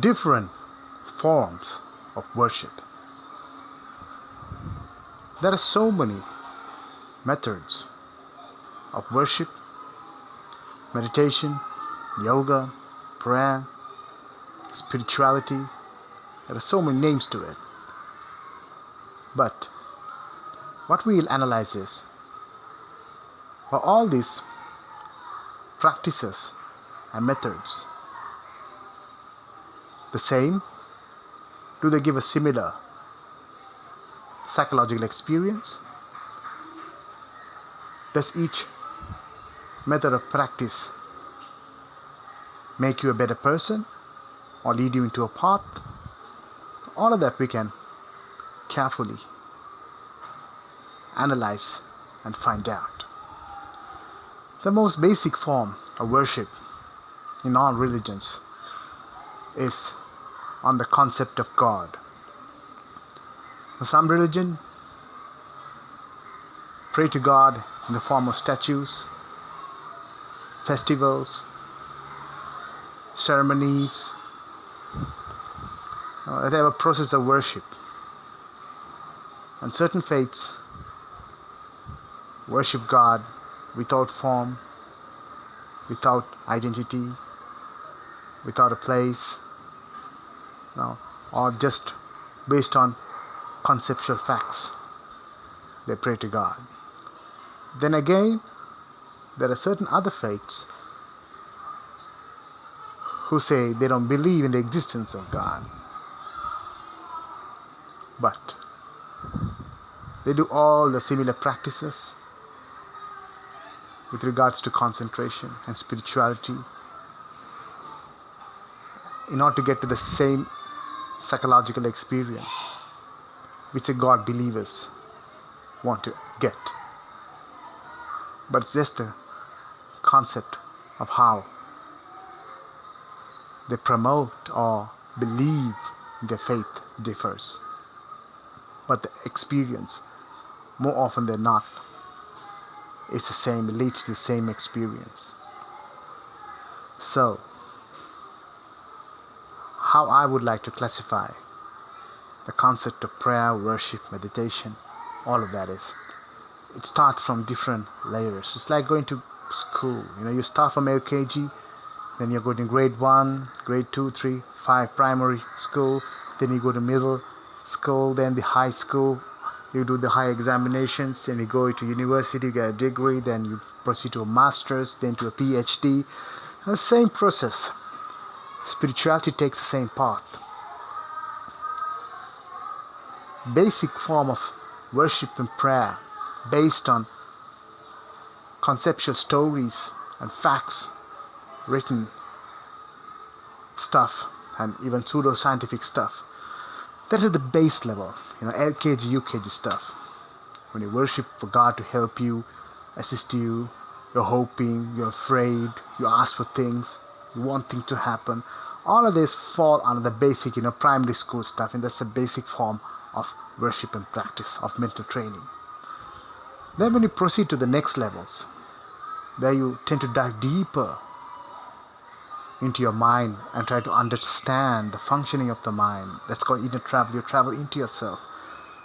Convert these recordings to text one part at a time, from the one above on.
different forms of worship. There are so many methods of worship, meditation, yoga, prayer, spirituality. There are so many names to it. But what we'll analyze is are all these practices and methods the same? Do they give a similar psychological experience? Does each method of practice make you a better person or lead you into a path? All of that we can carefully analyze and find out. The most basic form of worship in all religions is on the concept of God. Some religion pray to God in the form of statues, festivals, ceremonies, uh, they have a process of worship. And certain faiths worship God without form, without identity, without a place, know, or just based on conceptual facts. They pray to God. Then again, there are certain other faiths who say they don't believe in the existence of God. But they do all the similar practices with regards to concentration and spirituality in order to get to the same psychological experience which the God believers want to get. But it's just a concept of how they promote or believe their faith differs. But the experience, more often than not, is the same, leads to the same experience. So, how I would like to classify the concept of prayer, worship, meditation, all of that is it starts from different layers. It's like going to school. You know, you start from LKG, then you're going to grade one, grade two, three, five, primary school, then you go to middle school, then the high school, you do the high examinations and you go to university you get a degree then you proceed to a master's then to a phd the same process spirituality takes the same path. Basic form of worship and prayer based on conceptual stories and facts written stuff and even pseudo scientific stuff. That is at the base level, you know, LKG, UKG stuff. When you worship for God to help you, assist you, you're hoping, you're afraid, you ask for things, you want to happen. All of this fall under the basic, you know, primary school stuff, and that's the basic form of worship and practice of mental training. Then when you proceed to the next levels, where you tend to dive deeper into your mind and try to understand the functioning of the mind. That's called inner travel. You travel into yourself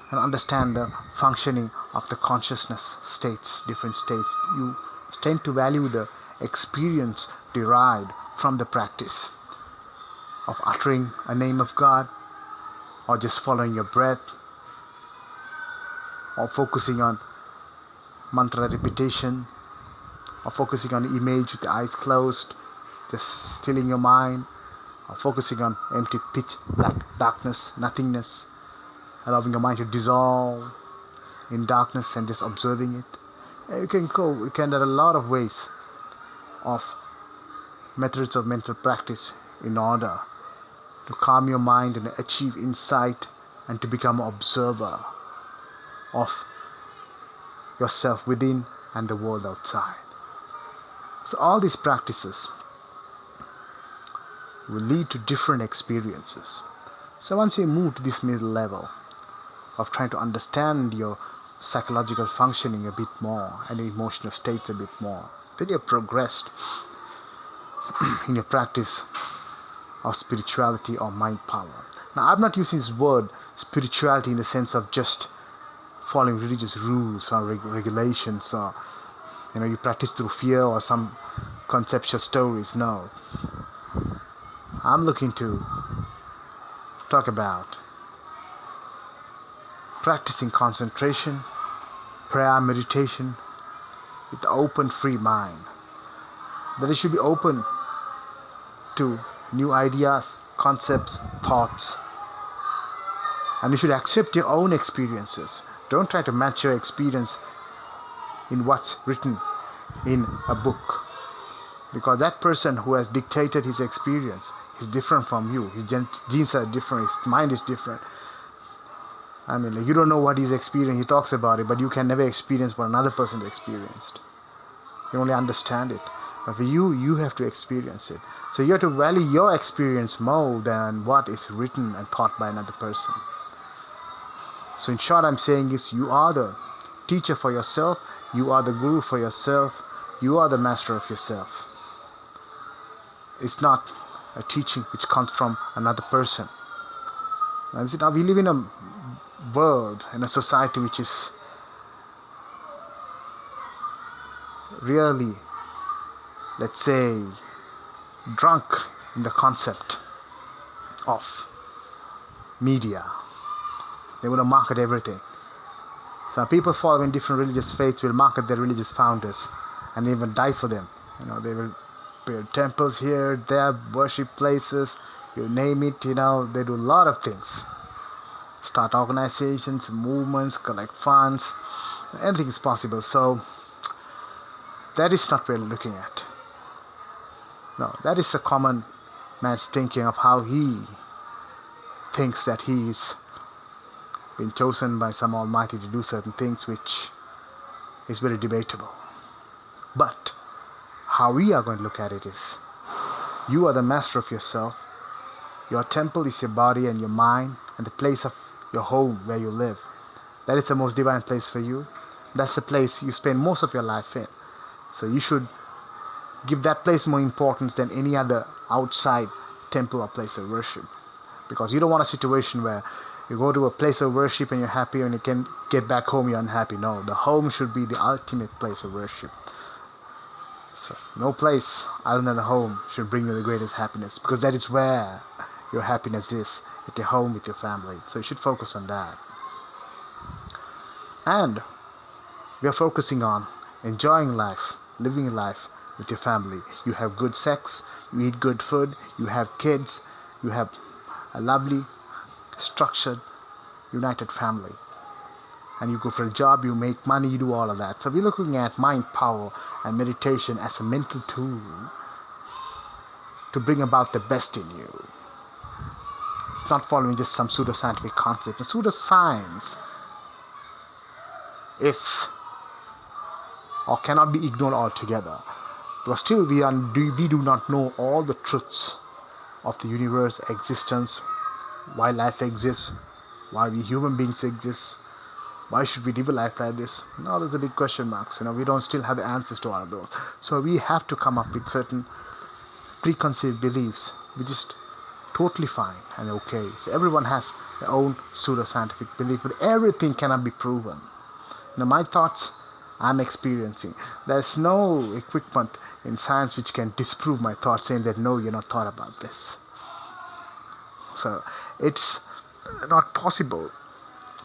and understand the functioning of the consciousness states, different states. You tend to value the experience derived from the practice of uttering a name of God or just following your breath or focusing on mantra repetition or focusing on image with the eyes closed just stilling your mind or focusing on empty pitch black darkness nothingness allowing your mind to dissolve in darkness and just observing it. You can go you can there are a lot of ways of methods of mental practice in order to calm your mind and achieve insight and to become an observer of yourself within and the world outside so all these practices will lead to different experiences. So once you move to this middle level of trying to understand your psychological functioning a bit more and your emotional states a bit more, then you've progressed in your practice of spirituality or mind power. Now, I'm not using this word spirituality in the sense of just following religious rules or reg- regulations or you know you practice through fear or some conceptual stories. No, I'm looking to talk about practicing concentration, prayer, meditation with open, free mind. That it should be open to new ideas, concepts, thoughts. And you should accept your own experiences. Don't try to match your experience in what's written in a book. Because that person who has dictated his experience is different from you. His genes are different, his mind is different. I mean, like, you don't know what he's experiencing. He talks about it, but you can never experience what another person experienced. You only understand it. For you, you have to experience it. So you have to value your experience more than what is written and taught by another person. So in short, I'm saying is you are the teacher for yourself. You are the guru for yourself. You are the master of yourself. It's not a teaching which comes from another person. And now we live in a world, in a society which is really let's say, drunk in the concept of media. They want to market everything. Some people following different religious faiths will market their religious founders and even die for them. You know, they will build temples here, there, worship places, you name it, you know, they do a lot of things. Start organizations, movements, collect funds, anything is possible. So that is not really looking at. No, that is a common man's thinking of how he thinks that he's been chosen by some Almighty to do certain things, which is very debatable. But how we are going to look at it is you are the master of yourself. Your temple is your body and your mind and the place of your home where you live. That is the most divine place for you. That's the place you spend most of your life in. So you should give that place more importance than any other outside temple or place of worship. Because you don't want a situation where you go to a place of worship and you're happy and you can get back home you're unhappy. No, the home should be the ultimate place of worship. So no place other than the home should bring you the greatest happiness because that is where your happiness is at your home with your family. So you should focus on that. And we are focusing on enjoying life, living life with your family. You have good sex, you eat good food, you have kids, you have a lovely, structured, united family. And you go for a job, you make money, you do all of that. So we're looking at mind power and meditation as a mental tool to bring about the best in you. It's not following just some pseudoscientific concept. The pseudoscience is or cannot be ignored altogether. But still, we, are, we do not know all the truths of the universe, existence, why life exists, why we human beings exist, why should we live a life like this? No, there's a big question marks. You know, we don't still have the answers to all of those. So we have to come up with certain preconceived beliefs, which is totally fine and okay. So everyone has their own pseudo scientific belief, but everything cannot be proven. now my thoughts I'm experiencing. There's no equipment in science which can disprove my thoughts saying that no, you're not thought about this. So it's not possible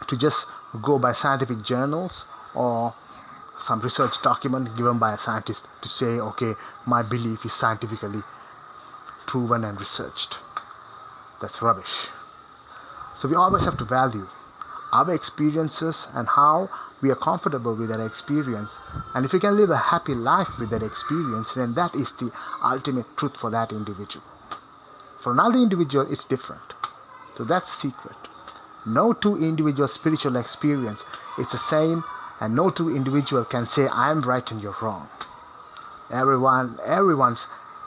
to just go by scientific journals or some research document given by a scientist to say, okay, my belief is scientifically proven and researched. That's rubbish. So we always have to value our experiences and how we are comfortable with that experience. And if you can live a happy life with that experience, then that is the ultimate truth for that individual. For another individual, it's different. So that's secret. No two individual spiritual experience is the same, and no two individual can say I'm right and you're wrong. Everyone, everyone's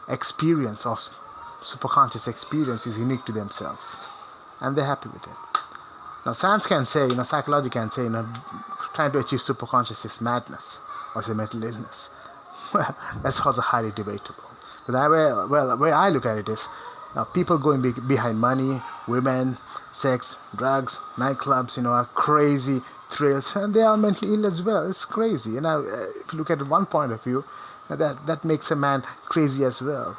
experience or superconscious experience is unique to themselves, and they're happy with it. Now, science can say, you know, psychology can say, you know, trying to achieve superconscious is madness or is a mental illness. Well, that's also highly debatable. But I, well, the way I look at it is, people going be- behind money, women, sex, drugs, nightclubs, you know, are crazy thrills, and they are mentally ill as well. It's crazy. You know, uh, if you look at one point of view, that that makes a man crazy as well.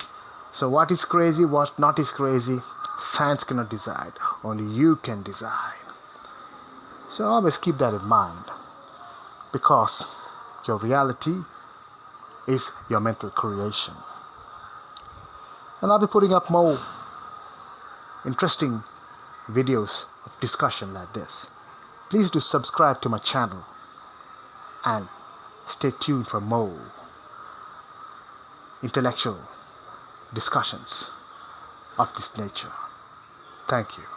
So, what is crazy, what not is crazy, science cannot decide. Only you can decide. So, always keep that in mind, because your reality is your mental creation. And I'll be putting up more interesting videos of discussion like this. Please do subscribe to my channel and stay tuned for more intellectual discussions of this nature. Thank you.